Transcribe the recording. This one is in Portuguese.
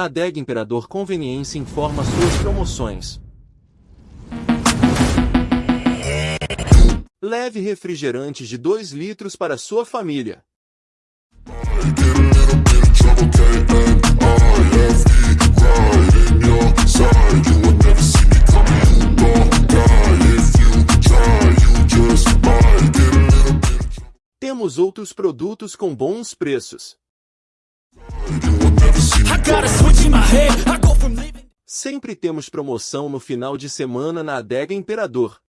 A Adega Imperador Conveniência informa suas promoções. Leve refrigerantes de 2 litros para sua família. Temos outros produtos com bons preços. Sempre temos promoção no final de semana na Adega Imperador.